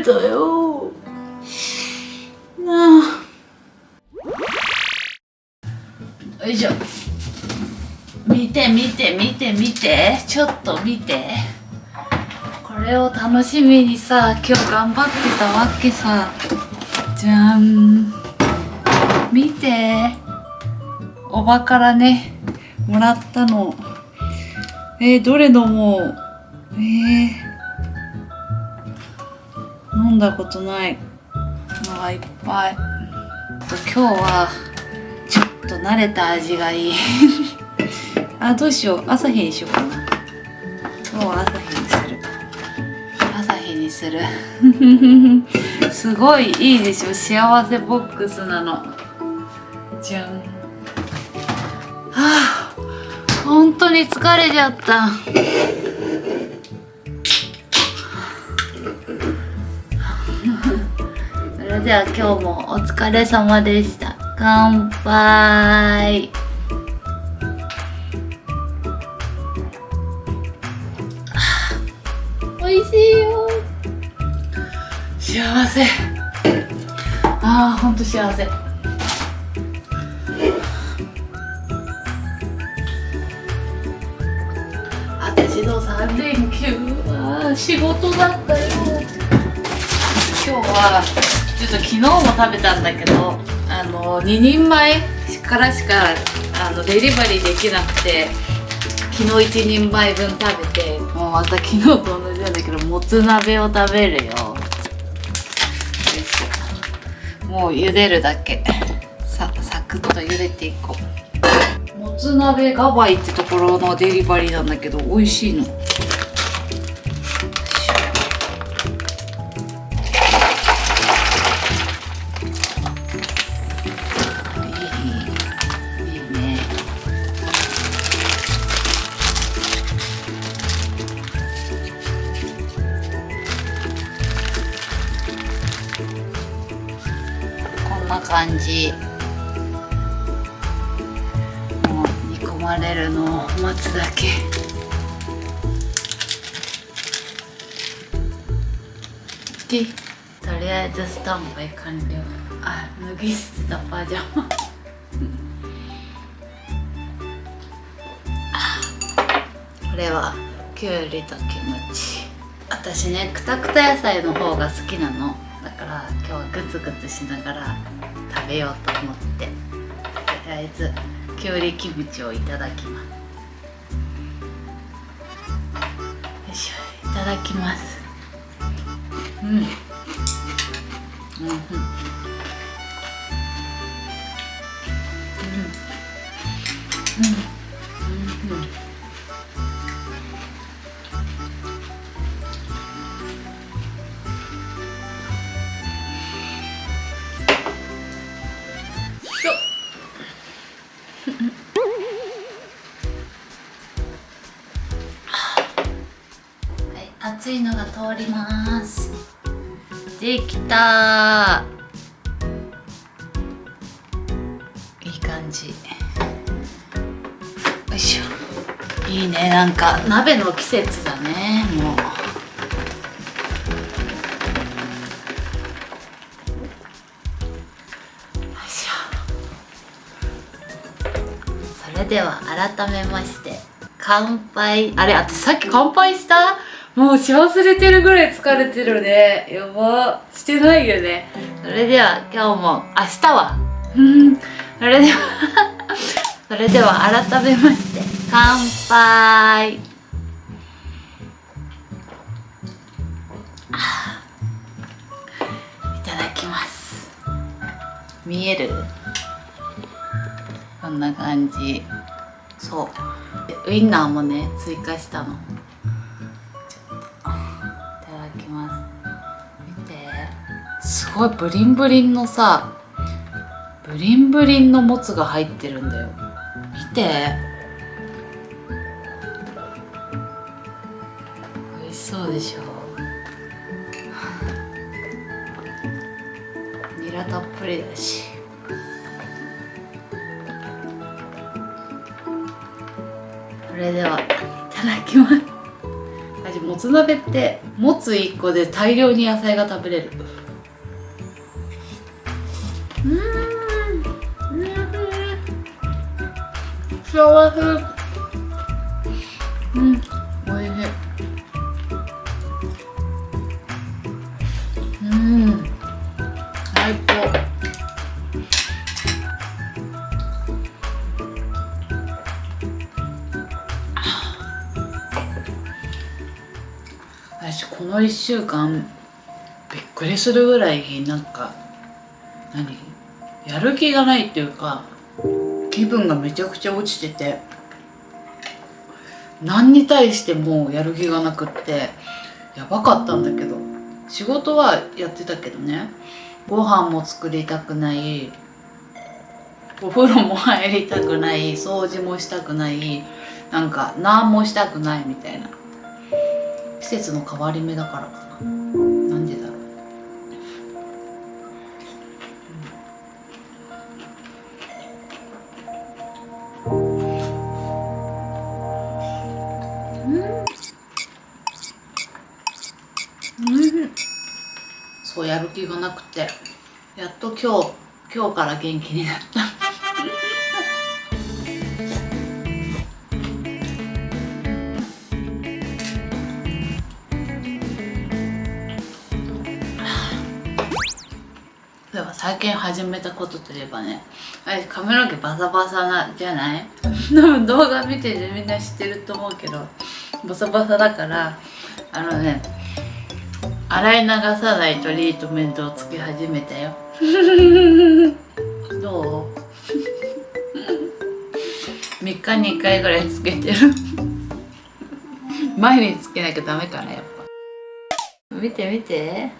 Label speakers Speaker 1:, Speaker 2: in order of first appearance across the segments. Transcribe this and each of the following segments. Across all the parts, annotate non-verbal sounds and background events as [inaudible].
Speaker 1: れたよ。なあ。よいしょ。見て見て見て見て。ちょっと見て。これを楽しみにさ今日頑張ってたわけさ。じゃん。見て。おばからねもらったの。えー、どれ飲もう。えー、だことない。のがいっぱい。今日はちょっと慣れた味がいい。[laughs] あどうしよう。朝日にしようかな。今日は朝日にする。朝日にする。[laughs] すごいいいでしょ。幸せボックスなの。じゃん。はあ本当に疲れちゃったそれでは今日もお疲れ様でした。乾杯。[sighs] 美味しいよ。幸せ。ああほんと幸せ。私の3連休は仕事だったよ。今日はちょっと昨日も食べたんだけどあの2人前からしかあのデリバリーできなくて昨日1人前分食べてもうまた昨日と同じなんだけどもつ鍋を食べるよ。もう茹でるだけ。さサクッと茹でていこう。もつ鍋ガバイってところのデリバリーなんだけど美味しいの。な感じ。もう煮込まれるのを待つだけ。OK とりあえずスタンバイ完了。あ脱ぎ捨てたパジャマ。これはきゅうりとキムチ。私ねくたくた野菜の方が好きなの。だから今日はグツグツしながらべようと思ってとりあえずきゅうりキムチをいただきます。よいしょいただきます。うん。うんうん。うんうん。よできたいい感じ。よいしょ。いいね、なんか鍋の季節だね、もう。よいしょ。それでは改めまして乾杯あれ私さっき乾杯した？もうし忘れてるぐらい疲れてるね。やば。してないよね。それでは今日も明日は。うん。それでは [laughs] それでは改めまして乾杯。あいただきます。見える？こんな感じ。そう。ウインナーもね追加したのすごいブリンブリンのさブリンブリンのもつが入ってるんだよ。見て。美味しそうでしょ。ニラたっぷりだし。それではいただきます。もつ鍋ってもつ1個で大量に野菜が食べれる。私この1週間びっくりするぐらいなんか何？やる気がないっていうか気分がめちゃくちゃ落ちてて何に対してもやる気がなくってやばかったんだけど仕事はやってたけどねご飯も作りたくないお風呂も入りたくない掃除もしたくないなんか何もしたくないみたいな。季節の変わり目だからかな。なんでだろう。うん。そうやる気がなくて。やっと今日今日から元気になった始めたことといえばねあれ髪の毛バサバサなじゃない？[laughs] 多分動画見ててみんな知ってると思うけどバサバサだからあのね洗い流さないトリートメントをつけ始めたよ。[laughs] どう？[laughs] 3日に1回ぐらいつけてる。毎日つけなきゃダメかなやっぱ。見て見て。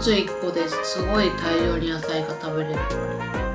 Speaker 1: つ1個ですごい大量に野菜が食べれる。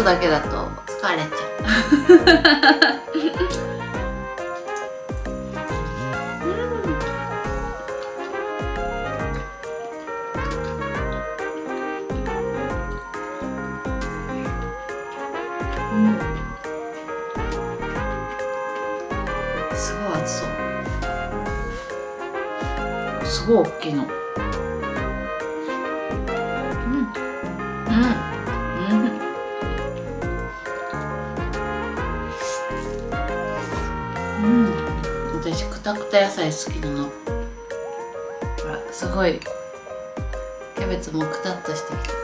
Speaker 1: つだけだと疲れちゃう。うん。すごい熱そう。すごい大きいの私くたくた野菜好きなの。ほらすごいキャベツもくたっとしてきた。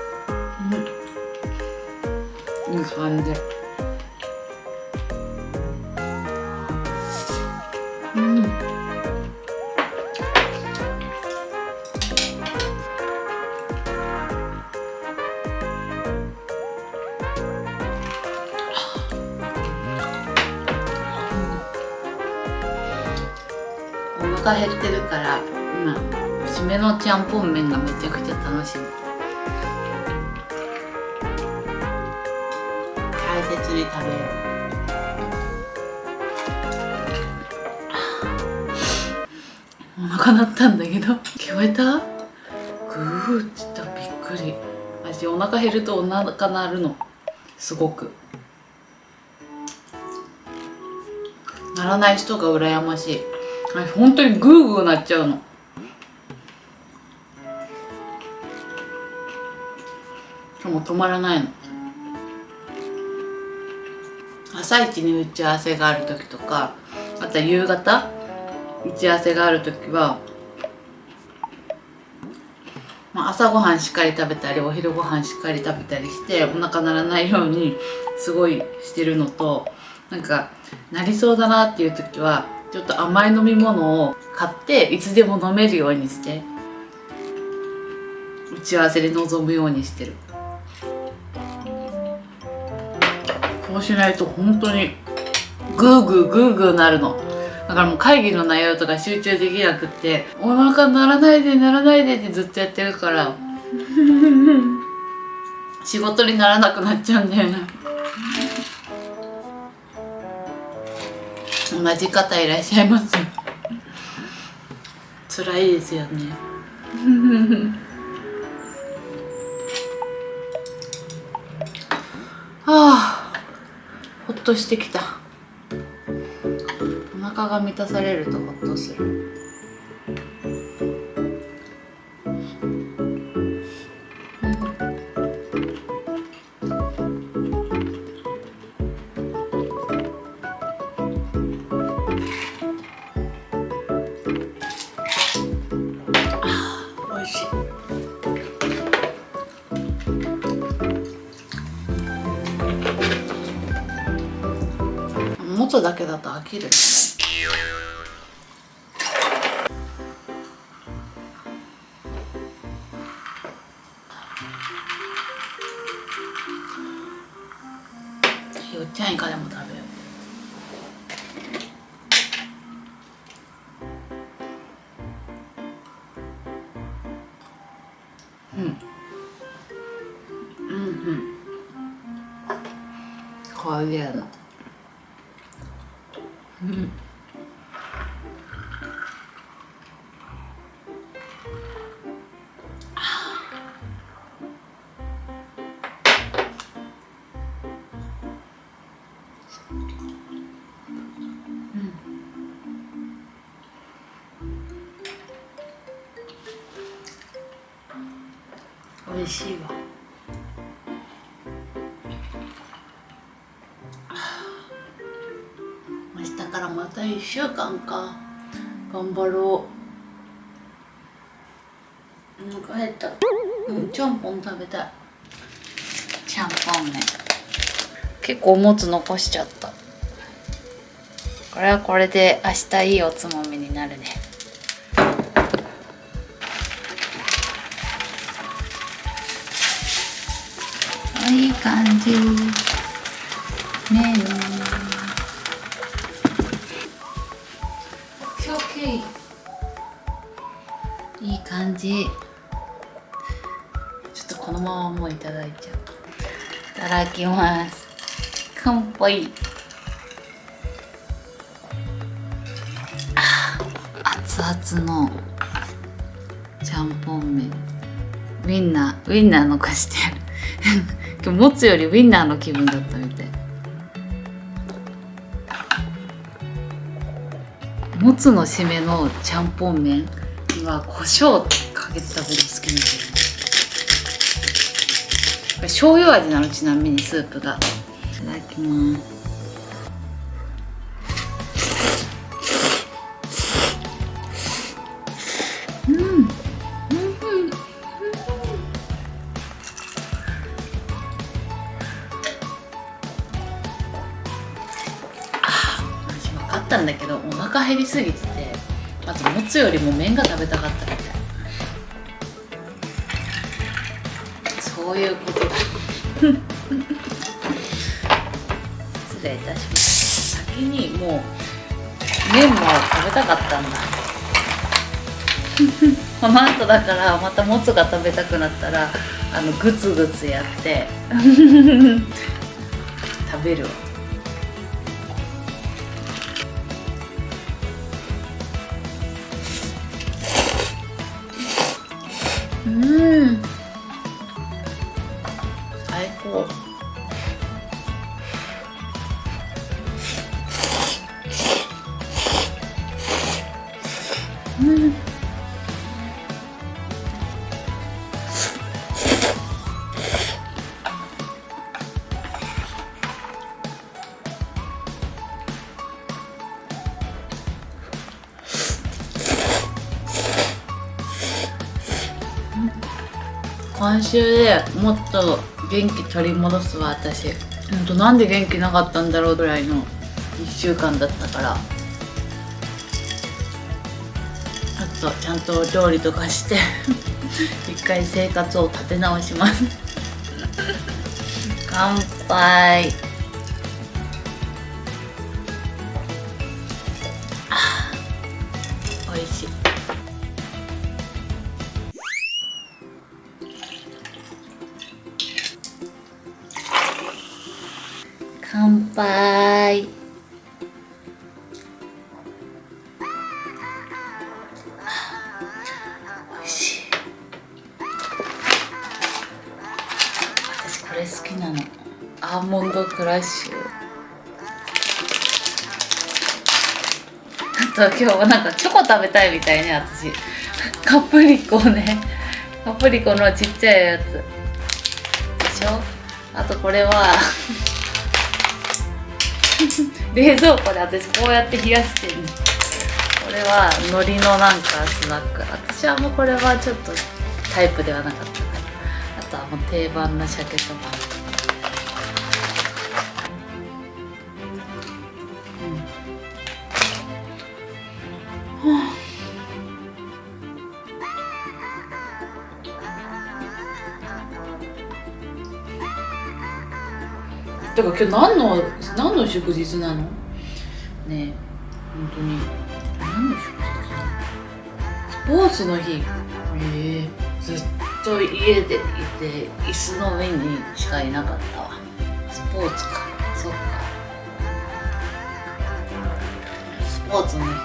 Speaker 1: うん。いい感じ減ってるから今締めのちゃんぽん麺がめちゃくちゃ楽しみ大切に食べよう。お腹鳴ったんだけど。聞こえた？グーって言ったびっくり。私お腹減るとお腹鳴るの。すごく。ならない人が羨ましいあ本当にグーグーなっちゃうの。かも止まらないの。朝一に打ち合わせがある時とかあとは夕方打ち合わせがある時は、まあ、朝ごはんしっかり食べたりお昼ごはんしっかり食べたりしてお腹鳴らないようにすごいしてるのとなんかなりそうだなっていう時はちょっと甘い飲み物を買っていつでも飲めるようにして打ち合わせで臨むようにしてる。こうしないと本当にグーグーグーグーなるの。だからもう会議の内容とか集中できなくってお腹鳴らないで鳴らないでってずっとやってるから [laughs] 仕事にならなくなっちゃうんだよね同じ方いらっしゃいます [laughs] 辛いですよね。は [laughs] あほっとしてきた。お腹が満たされるとほっとする。けだと飽きる。よっちゃんいかでも食べうん。美味しいわ。明日からまた1週間か。頑張ろう。お腹減った。うんちゃんぽん食べたい。ちゃんぽんね。結構おもつ残しちゃった。これはこれで明日いいおつまみになるね。いい感じ。ねえオッケーいい感じ。ちょっとこのままもういただいちゃう。いただきます。乾杯あ熱々のちゃんぽん麺。ウインナーウインナー残して。る今日もつよりウインナーの気分だったみたい。もつの締めのちゃんぽん麺。は胡椒かけて食べる好きなんだよね。醤油味なの？ちなみにスープが。いただきますうん。うん。私分かったん。だけどお腹減りすぎててまずもつよりも麺が食べたかったみたいそういうことだ失礼いたします。先にもう麺も食べたかったんだ。[laughs] この後だからまたもつが食べたくなったらあのグツグツやって。[laughs] 食べるわ今週でもっと元気取り戻すわ私。ほんとなんで元気なかったんだろうぐらいの1週間だったから。とちゃんと料理とかして [laughs] 一回生活を立て直します。[laughs] 乾杯。美味しい。乾杯。と今日はなんかチョコ食べたいみたいね私。カプリコね。カプリコのちっちゃいやつ。でしょ？あとこれは [laughs] 冷蔵庫で私こうやって冷やしてんの。これは海苔のなんかスナック。私はもうこれはちょっとタイプではなかったからあとはもう定番の鮭とかだから今日何の何の祝日なの？ねえ本当に。何の祝日な？のスポーツの日。ええずっと家でいて椅子の上にしかいなかったわ。スポーツか。そっか。スポーツの日か。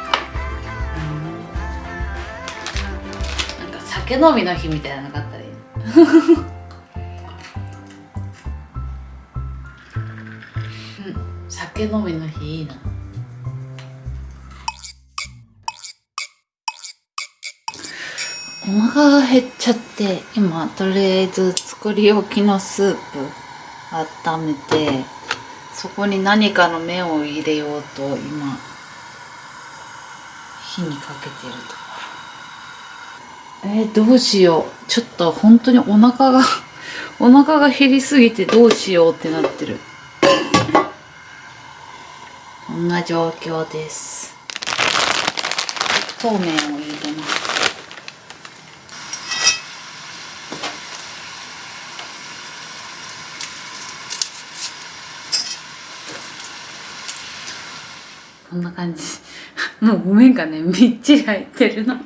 Speaker 1: うん。なんか酒飲みの日みたいなのなかったらいい。酒飲みの日いいな。お腹が減っちゃって今とりあえず作り置きのスープ温めてそこに何かの麺を入れようと今火にかけてるところ。えー、どうしよう。ちょっと本当にお腹がお腹が減りすぎてどうしようってなってる。こんな状況です。そうめんを入れます。こんな感じ。[laughs] もうごめんかね。みっちり入ってるの。[laughs]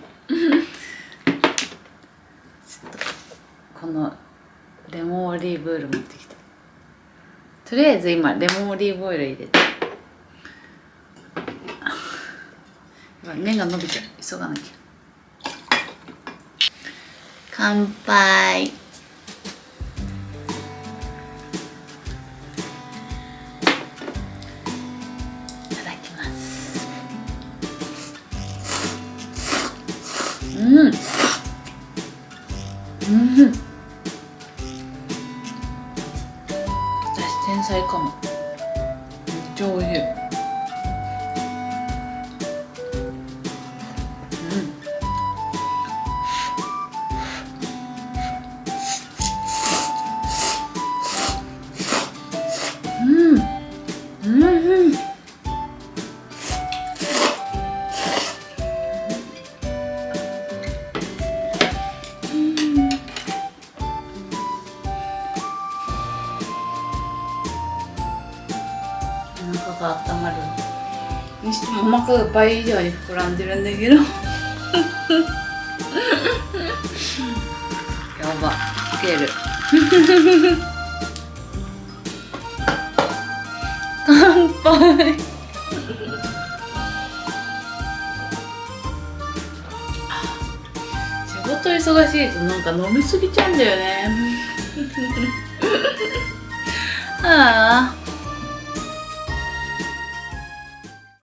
Speaker 1: このレモンオリーブオイル持ってきて。とりあえず今レモンオリーブオイル入れてやばい麺が伸びちゃう急がなきゃ。乾杯。いただきます。うん。うん。が温まる。にしてもお腹が倍以上に膨らんでるんだけど。[laughs] やば。いける。[laughs] 乾杯。[laughs] 仕事忙しいとなんか飲みすぎちゃうんだよね。ああ